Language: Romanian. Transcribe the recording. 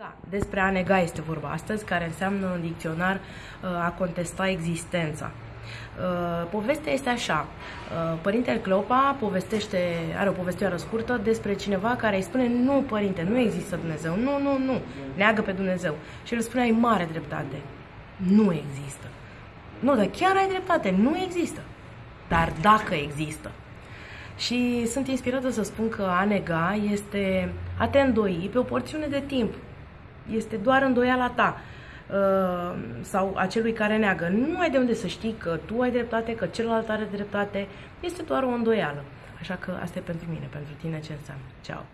Da, despre a nega este vorba astăzi, care înseamnă în dicționar uh, a contesta existența. Uh, povestea este așa. Uh, părintele Cleopa povestește, are o povestioară scurtă despre cineva care îi spune nu, părinte, nu există Dumnezeu, nu, nu, nu, neagă pe Dumnezeu. Și el spune, ai mare dreptate, nu există. Nu, dar chiar ai dreptate, nu există. Dar dacă există. Și sunt inspirată să spun că a nega este a te îndoi pe o porțiune de timp este doar îndoiala ta uh, sau a celui care neagă. Nu ai de unde să știi că tu ai dreptate, că celălalt are dreptate. Este doar o îndoială. Așa că asta e pentru mine, pentru tine ce înseamnă. Ceau!